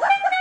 Wait, no!